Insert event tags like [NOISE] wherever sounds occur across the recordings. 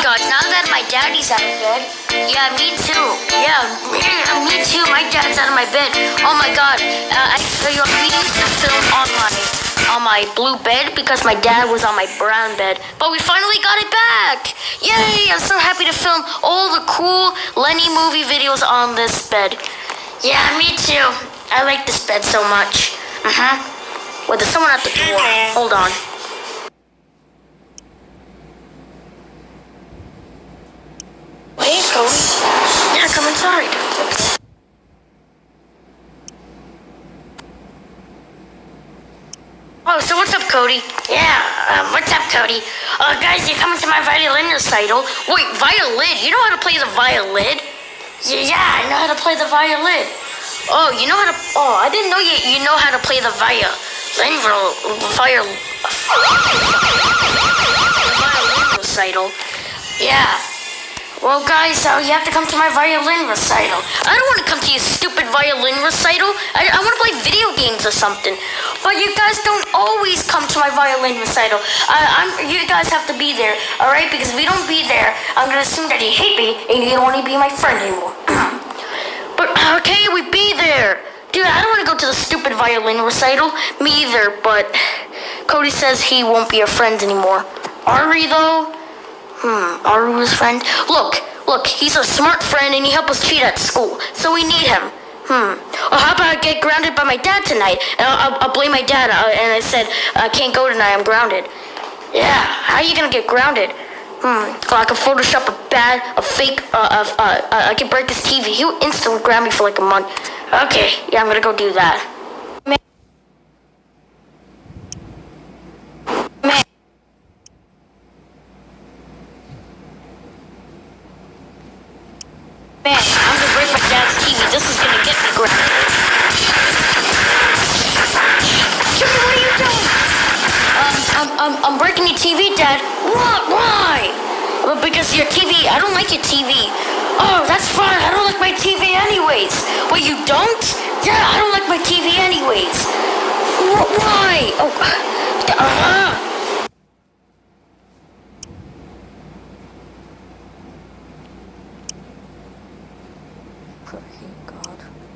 God, now that my daddy's out of bed, yeah, me too. Yeah, [CLEARS THROAT] me too. My dad's out of my bed. Oh my God, uh, I, you know, we used to film on my on my blue bed because my dad was on my brown bed. But we finally got it back! Yay! I'm so happy to film all the cool Lenny movie videos on this bed. Yeah, me too. I like this bed so much. Uh huh. Wait, there's someone at the door. Hold on. Hey, Cody. Come. Oh, so what's up, Cody? Yeah, um, what's up, Cody? Uh, guys, you're coming to my violin recital. Wait, violin? You know how to play the violin? Yeah, I know how to play the violin. Oh, you know how to? Oh, I didn't know you. You know how to play the violin. Fire. Violin recital. Yeah. Well, guys, uh, you have to come to my violin recital. I don't want to come to your stupid violin recital. I, I want to play video games or something. But you guys don't always come to my violin recital. I, I'm, you guys have to be there, all right? Because if you don't be there, I'm gonna assume that you hate me and you don't want to be my friend anymore. [CLEARS THROAT] but okay, we be there. Dude, I don't want to go to the stupid violin recital. Me either, but Cody says he won't be our friend anymore. Are we, though? Hmm, his friend? Look, look, he's a smart friend and he helped us cheat at school, so we need him. Hmm. Or how about I get grounded by my dad tonight? And I'll, I'll, I'll blame my dad. Uh, and I said, I can't go tonight, I'm grounded. Yeah, how are you gonna get grounded? Hmm. Well, I can Photoshop a bad, a fake, uh, uh, uh, uh I can break this TV. He'll instantly ground me for like a month. Okay, yeah, I'm gonna go do that. Man. Man. Man, I'm gonna break my dad's TV. This is gonna get me grounded. Jimmy, what are you doing? Um, I'm, I'm, I'm breaking your TV, Dad. What? Why? Well, because your TV, I don't like your TV. Oh, that's fine. I don't like my TV anyways. Wait, you don't? Yeah, I don't like my TV anyways. Wh- Why? Oh, uh-huh.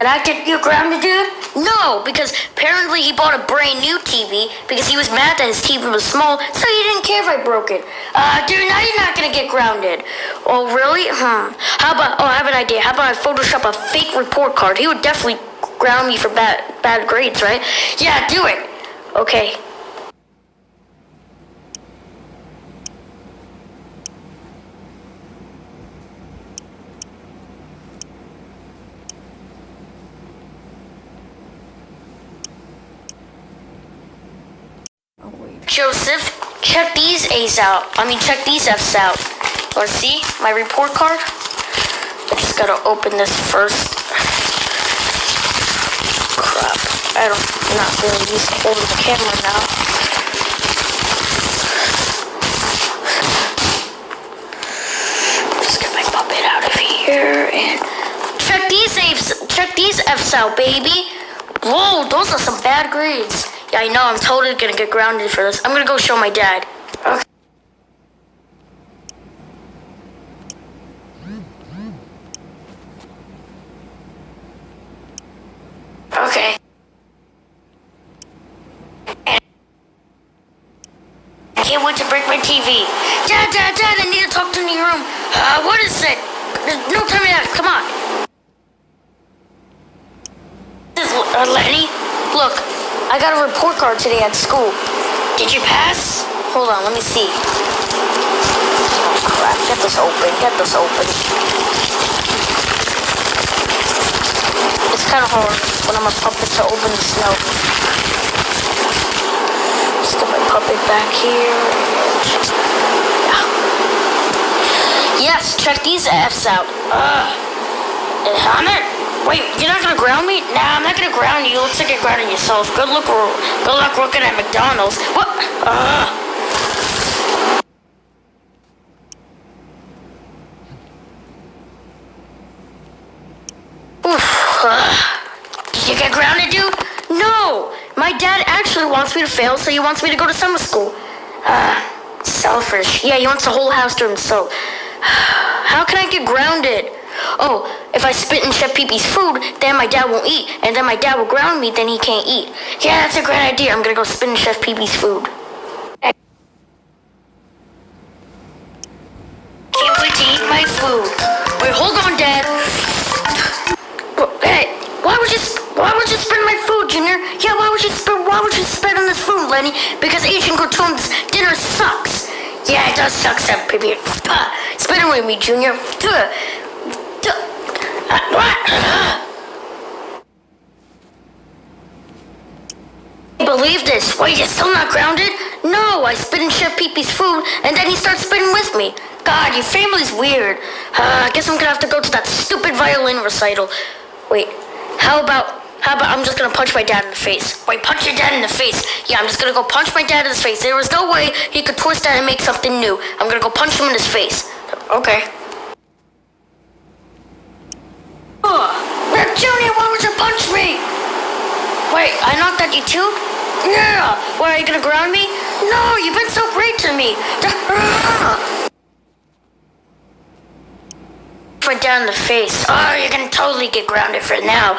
And I get you grounded, dude? No, because apparently he bought a brand new TV because he was mad that his TV was small, so he didn't care if I broke it. Uh, dude, now you're not gonna get grounded. Oh, really? Hmm. How about? Oh, I have an idea. How about I Photoshop a fake report card? He would definitely ground me for bad bad grades, right? Yeah, do it. Okay. Joseph, check these A's out. I mean, check these F's out. Let's see my report card. I just gotta open this first. Crap. I don't, I'm not really to holding the camera now. Just get my puppet out of here and check these F's. Check these F's out, baby. Whoa, those are some bad grades. Yeah, I know. I'm totally gonna get grounded for this. I'm gonna go show my dad. Okay. Okay. I can't wait to break my TV. Dad, Dad, Dad, I need to talk to you in your room. Uh, what is it? No time ask. Come on. This is uh, Lenny. Look, I got a report card today at school. Did you pass? Hold on, let me see. Oh crap, get this open, get this open. It's kind of hard when I'm a puppet to open the snow. Just get my puppet back here. Yeah. Yes, check these F's out. Ugh. I'm not. Wait, you're not gonna ground me? Nah, I'm not gonna ground you. Looks like you're grounding yourself. Good luck. Good luck working at McDonald's. What? Ugh. You get grounded, dude? No. My dad actually wants me to fail, so he wants me to go to summer school. Uh, Selfish. Yeah, he wants the whole house to himself. [SIGHS] How can I get grounded? Oh, if I spit in Chef Pee-Pee's food, then my dad won't eat. And then my dad will ground me, then he can't eat. Yeah, that's a great idea. I'm gonna go spit in Chef Pee-Pee's food. Can't wait to eat my food. Wait, hold on, Dad. Hey, why would you why would you spit my food, Junior? Yeah, why would you spit why would you spit on this food, Lenny? Because Asian cartoons dinner sucks. Yeah, it does suck, Chef Pee-Pee. Spit it with me, Junior. Believe this. Wait, you're still not grounded? No, I spit in Chef Pee-Pee's food, and then he starts spitting with me. God, your family's weird. Uh, I guess I'm gonna have to go to that stupid violin recital. Wait, how about, how about I'm just gonna punch my dad in the face? Wait, punch your dad in the face. Yeah, I'm just gonna go punch my dad in his face. There was no way he could twist that and make something new. I'm gonna go punch him in his face. Okay. Ugh. Junior, why would you punch me? Wait, I knocked at you too? Yeah. Why, are you gonna ground me? No, you've been so great to me. [LAUGHS] Went down the face. Oh, you're gonna totally get grounded for now.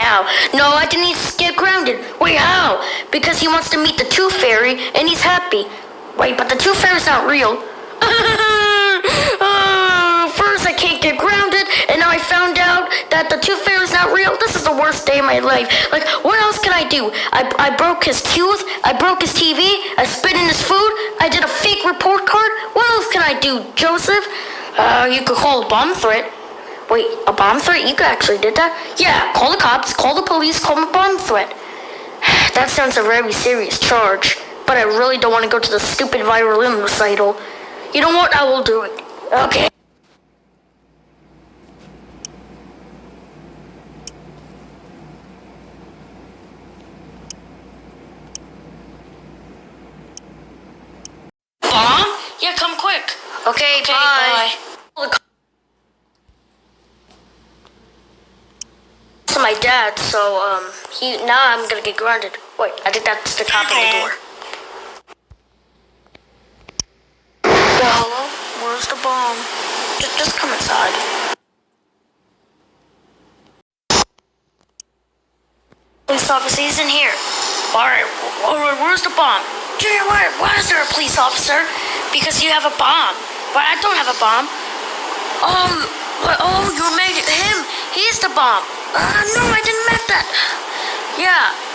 Now, no, I didn't get grounded. Wait, how? Because he wants to meet the Tooth Fairy, and he's happy. Wait, but the Tooth Fairy's not real. [LAUGHS] Ah. That the tooth fairy is not real. This is the worst day of my life. Like, what else can I do? I, I broke his tooth, I broke his TV, I spit in his food, I did a fake report card. What else can I do, Joseph? Uh, you could call a bomb threat. Wait, a bomb threat? You could actually did that? Yeah, call the cops, call the police, call a bomb threat. [SIGHS] that sounds a very serious charge, but I really don't want to go to the stupid violin recital. You know what? I will do it. Okay. Yeah, come quick. Okay, okay bye. bye. To my dad, so um, he now I'm gonna get grounded. Wait, I think that's the cop on the door. Yeah, hello? Where's the bomb? Just, just come inside. Police officer, he's in here. Alright, alright, where's the bomb? Junior, why, why is there a police officer? Because you have a bomb. But I don't have a bomb. Oh, oh, you made it him. He's the bomb. Uh, no, I didn't make that. Yeah.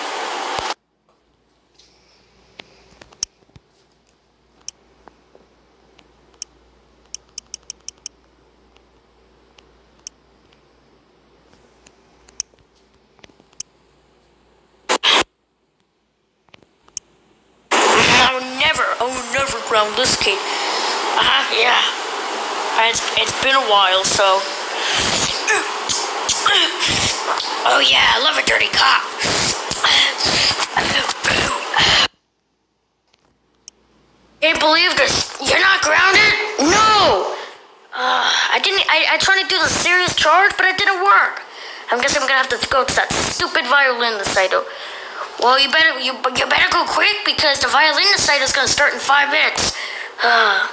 Around this kid. Uh-huh, yeah. It's, it's been a while, so... Oh yeah, I love a dirty cop. Can't believe this. You're not grounded? No! Uh, I didn't, I, I tried to do the serious charge, but it didn't work. I guess I'm gonna have to go to that stupid violin recital. Well, you better you you better go quick because the violin recital is gonna start in five minutes. Uh,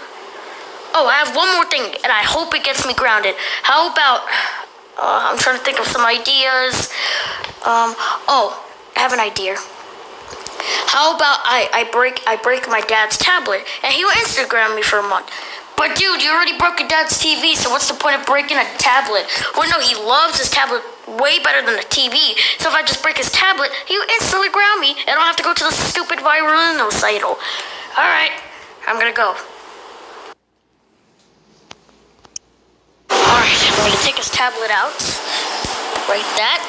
oh, I have one more thing, and I hope it gets me grounded. How about? Uh, I'm trying to think of some ideas. Um, oh, I have an idea. How about I, I break I break my dad's tablet and he will Instagram me for a month. But dude, you already broke your dad's TV, so what's the point of breaking a tablet? Well, no, he loves his tablet way better than the TV. So if I just break his tablet, he instantly ground me, and I don't have to go to the stupid violin recital. All right, I'm gonna go. All right, I'm gonna take his tablet out. Like that.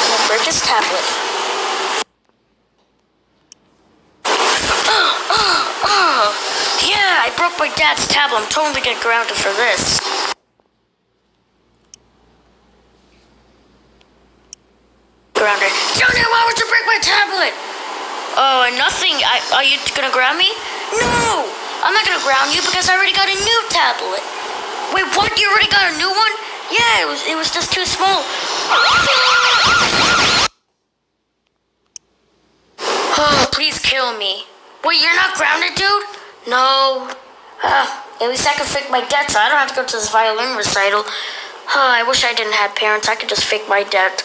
I'm gonna break his tablet. Broke my dad's tablet. I'm totally getting grounded for this. Grounded. Junior, why would you break my tablet? Oh, nothing. I, are you gonna ground me? No! I'm not gonna ground you because I already got a new tablet. Wait, what? You already got a new one? Yeah, it was, it was just too small. Oh, please kill me. Wait, you're not grounded, dude? No. At least I can fake my debt so I don't have to go to this violin recital. Uh, I wish I didn't have parents. I could just fake my debt.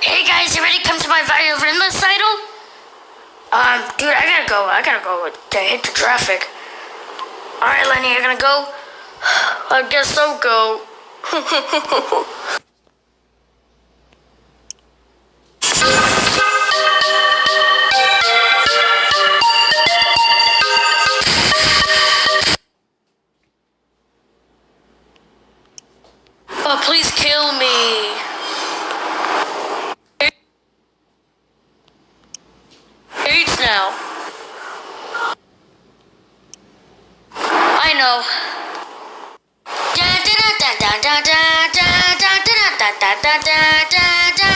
hey guys, you ready to come to my violin recital? Um, dude, I gotta go. I gotta go to hit the traffic. Alright, Lenny, you're gonna go? [SIGHS] I guess I'll go. [LAUGHS] Da da da da da